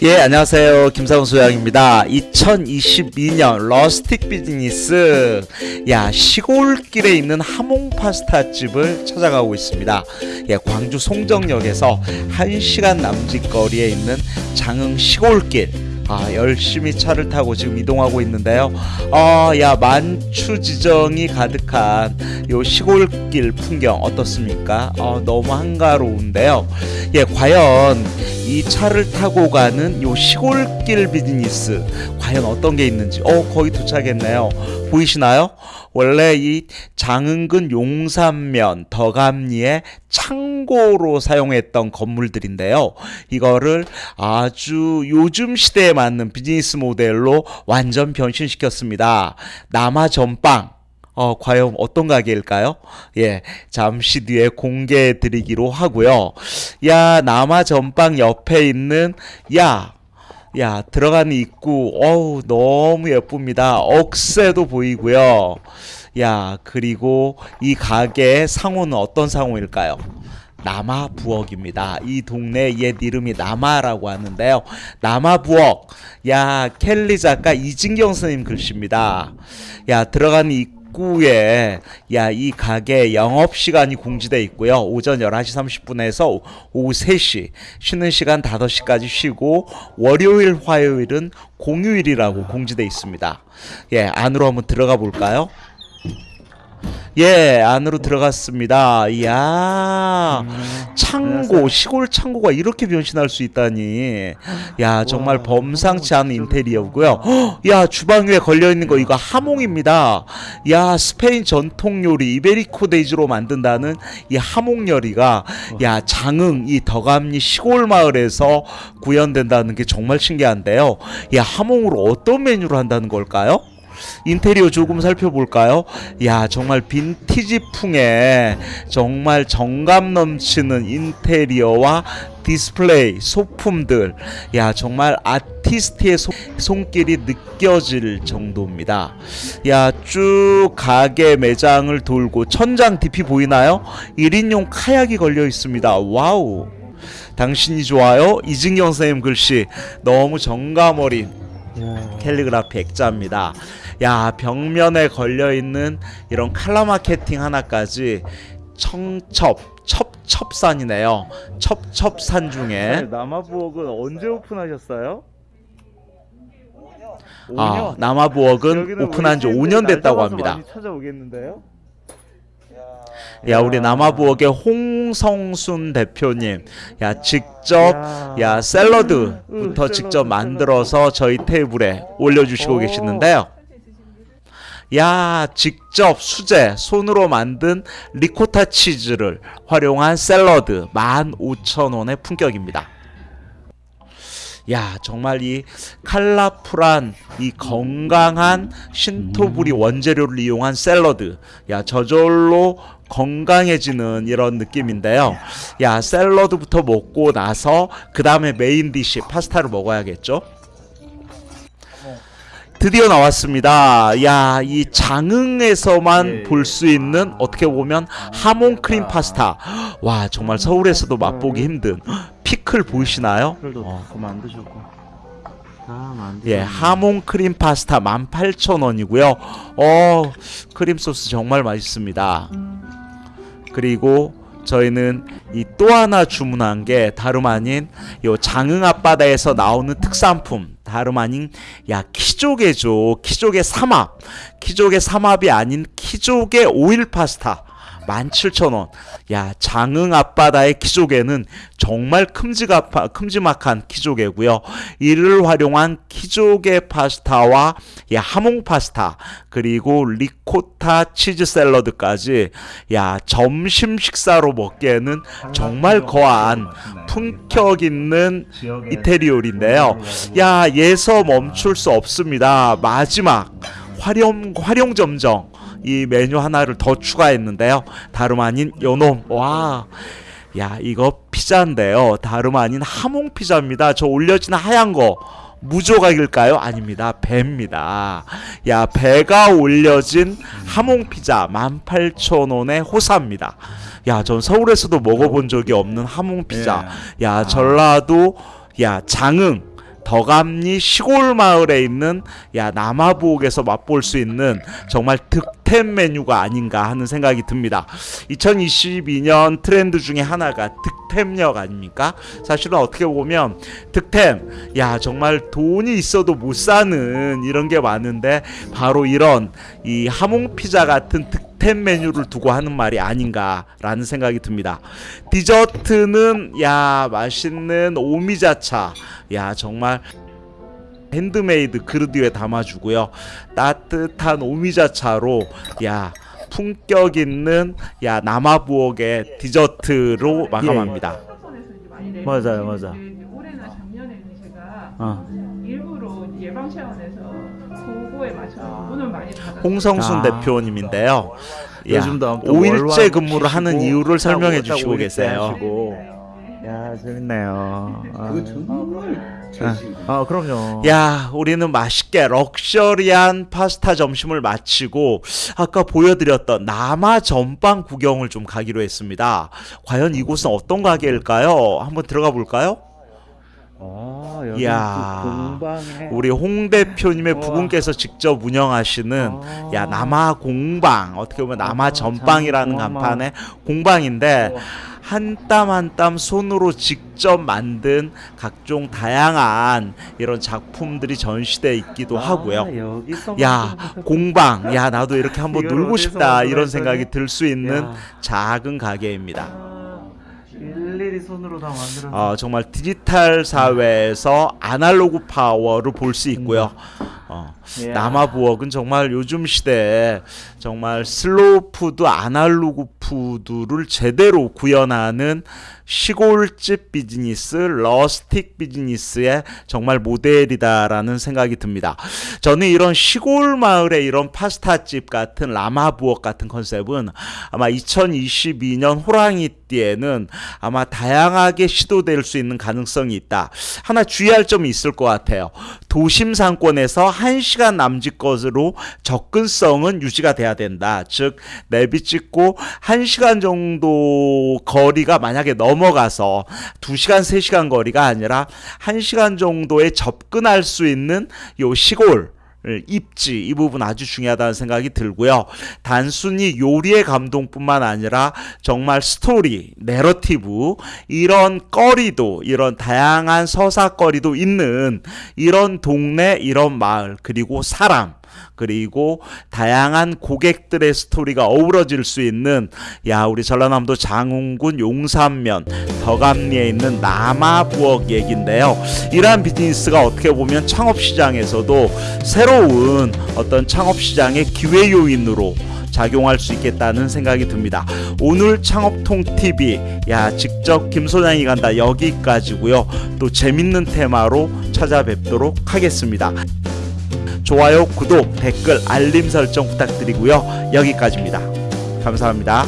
예, 안녕하세요. 김상수 양입니다. 2022년 러스틱 비즈니스. 야, 시골길에 있는 하몽 파스타 집을 찾아가고 있습니다. 예, 광주 송정역에서 1시간 남짓 거리에 있는 장흥 시골길. 아, 열심히 차를 타고 지금 이동하고 있는데요. 아, 야, 만추 지정이 가득한 요 시골길 풍경 어떻습니까? 어, 너무 한가로운데요. 예, 과연 이 차를 타고 가는 요 시골길 비즈니스 과연 어떤 게 있는지 어 거의 도착했네요 보이시나요? 원래 이 장흥근 용산면 덕암리의 창고로 사용했던 건물들인데요 이거를 아주 요즘 시대에 맞는 비즈니스 모델로 완전 변신시켰습니다 남아 전빵 어, 과연 어떤 가게일까요? 예, 잠시 뒤에 공개해 드리기로 하고요. 야, 남아 전방 옆에 있는, 야, 야, 들어가는 입구, 어우, 너무 예쁩니다. 억새도 보이고요. 야, 그리고 이 가게의 상호는 어떤 상호일까요? 남아 부엌입니다. 이 동네 옛 이름이 남아라고 하는데요. 남아 부엌. 야, 켈리 작가 이진경 선생님 글씨입니다. 야, 들어가는 입구 입구에 야 이 가게 영업 시간이 공지돼 있고요. 오전 11시 30분에서 오후 3시 쉬는 시간 5시까지 쉬고 월요일 화요일은 공휴일이라고 공지돼 있습니다. 예, 안으로 한번 들어가 볼까요? 예, 안으로 들어갔습니다. 이야, 창고, 시골 창고가 이렇게 변신할 수 있다니. 야, 정말 범상치 않은 인테리어고요. 헉, 야, 주방 위에 걸려 있는 거 이거 하몽입니다. 야, 스페인 전통 요리 이베리코 돼지로 만든다는 이 하몽 요리가 야, 장흥 이 덕암리 시골 마을에서 구현된다는 게 정말 신기한데요. 야, 하몽으로 어떤 메뉴를 한다는 걸까요? 인테리어 조금 살펴볼까요? 야 정말 빈티지풍의 정말 정감 넘치는 인테리어와 디스플레이 소품들. 야 정말 아티스트의 소, 손길이 느껴질 정도입니다. 야 쭉 가게 매장을 돌고 천장 DP 보이나요? 1인용 카약이 걸려 있습니다. 와우. 당신이 좋아요? 이진경 선생님 글씨. 너무 정감 어린 캘리그라피 액자입니다. 야 벽면에 걸려 있는 이런 칼라 마케팅 하나까지 청첩 첩첩산이네요. 첩첩산 중에 남아부엌은 언제 오픈하셨어요? 아 남아부엌은 오픈한 지 5년 됐다고 합니다. 찾아오겠는데요? 야 우리 남아부엌의 홍성순 대표님 야 직접 야 샐러드부터 직접 만들어서 저희 테이블에 올려주시고 계시는데요 야 직접 수제 손으로 만든 리코타 치즈를 활용한 샐러드 15,000원의 품격입니다. 야 정말 이 칼라풀한 이 건강한 신토불이 원재료를 이용한 샐러드. 야 저절로 건강해지는 이런 느낌인데요. 야 샐러드부터 먹고 나서 그 다음에 main dish 파스타를 먹어야겠죠 드디어 나왔습니다. 야, 이 장흥에서만 예, 볼수 있는 어떻게 보면 하몽 크림 파스타. 와, 정말 서울에서도 맛보기 힘든 피클 보이시나요? 어. 예, 하몽 크림 파스타 18,000원이고요. 어, 크림 소스 정말 맛있습니다. 그리고 저희는 이 또 하나 주문한 게 다름 아닌 요 장흥 앞바다에서 나오는 특산품 다름 아닌 야 키조개죠. 키조개 삼합. 키조개 삼합이 아닌 키조개 오일 파스타 17,000원. 야, 장흥 앞바다의 키조개는 정말 큼지가, 큼지막한 키조개고요. 이를 활용한 키조개 파스타와 야, 하몽 파스타, 그리고 리코타 치즈 샐러드까지 야, 점심 식사로 먹기에는 정말 거한 품격 있는 이태리 요리인데요. 야, 예서 멈출 수 없습니다. 마지막 활용 활용 점정 이 메뉴 하나를 더 추가했는데요. 다름 아닌 요놈. 와. 야, 이거 피자인데요. 다름 아닌 하몽 피자입니다. 저 올려진 하얀 거 무조각일까요? 아닙니다. 배입니다. 야, 배가 올려진 하몽 피자 18,000원의 호사입니다. 야, 전 서울에서도 먹어본 적이 없는 하몽 피자. 야, 전라도 야, 장흥 더감리 시골 마을에 있는 야 남아부엌에서 맛볼 수 있는 정말 득템 메뉴가 아닌가 하는 생각이 듭니다. 2022년 트렌드 중에 하나가 득 템력 아닙니까? 사실은 어떻게 보면 득템 야 정말 돈이 있어도 못 사는 이런 게 많은데 바로 이런 이 하몽 피자 같은 득 템 메뉴를 두고 하는 말이 아닌가라는 생각이 듭니다. 디저트는 야 맛있는 오미자차 야 정말 핸드메이드 그릇 위에 담아주고요 따뜻한 오미자차로 야 품격 있는 야 남아부엌의 디저트로 마감합니다. 이제 많이 내고 맞아요, 맞아. 올해나 작년에는 제가 어. 일부러 예방 차원에서 그거에 맞춰서 돈을 많이 받았어요. 홍성순 아. 대표님인데요. 야, 요즘도 또 5일째 월화도 근무를 하는 이유를 설명해 딱 주시고 5일째 계세요. 야 재밌네요. 아. 그거 정말 제일 아 그럼요. 야, 우리는 맛있게 럭셔리한 파스타 점심을 마치고 아까 보여드렸던 남아 전빵 구경을 좀 가기로 했습니다. 과연 이곳은 어떤 가게일까요? 한번 들어가 볼까요? 아 이야, 그 우리 홍 대표님의 우와. 부군께서 직접 운영하시는 아. 야 남아 공방 어떻게 보면 남아 전빵이라는 참 간판의 공방인데 우와. 한 땀 한 땀 손으로 직접 만든 각종 다양한 이런 작품들이 전시돼 있기도 하고요. 아, 여기서 야 공방 야 나도 이렇게 한번 놀고 싶다 이런? 생각이 들 수 있는 야. 작은 가게입니다. 아, 일일이 손으로 다 만들어서 어, 정말 디지털 사회에서 아날로그 파워를 볼 수 있고요. 어, 이야. 남아부엌은 정말 요즘 시대에 정말 슬로우 푸드, 아날로그 푸드를 제대로 구현하는 시골집 비즈니스, rustic 비즈니스의 정말 모델이다라는 생각이 듭니다. 저는 이런 시골 마을의 이런 파스타집 같은 남아부엌 같은 컨셉은 아마 2022년 호랑이띠에는 아마 다양하게 시도될 수 있는 가능성이 있다. 하나 주의할 점이 있을 것 같아요. 도심 상권에서 1시간 남짓 것으로 접근성은 유지가 돼야 된다. 즉 내비 찍고 1시간 정도 거리가 만약에 넘어가서 2시간 3시간 거리가 아니라 1시간 정도에 접근할 수 있는 요 시골 입지 이 부분 아주 중요하다는 생각이 들고요. 단순히 요리의 감동뿐만 아니라 정말 스토리, 내러티브 이런 거리도 이런 다양한 서사거리도 있는 이런 동네, 이런 마을 그리고 사람 그리고 다양한 고객들의 스토리가 어우러질 수 있는 야 우리 전라남도 장흥군 용산면 덕암리에 있는 남아부엌 얘긴데요. 이러한 비즈니스가 어떻게 보면 창업시장에서도 새로운 어떤 창업시장의 기회 요인으로 작용할 수 있겠다는 생각이 듭니다. 오늘 창업통 TV 야 직접 김 소장이 간다 여기까지고요. 또 재밌는 테마로 찾아뵙도록 하겠습니다. 좋아요, 구독, 댓글, 알림 설정 부탁드리고요. 여기까지입니다. 감사합니다.